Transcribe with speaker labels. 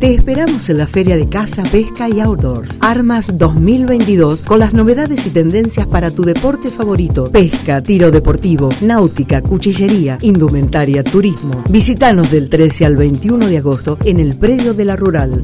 Speaker 1: Te esperamos en la Feria de Caza, Pesca y Outdoors. Armas 2022 con las novedades y tendencias para tu deporte favorito. Pesca, tiro deportivo, náutica, cuchillería, indumentaria, turismo. Visítanos del 13 al 21 de agosto en el predio de la Rural.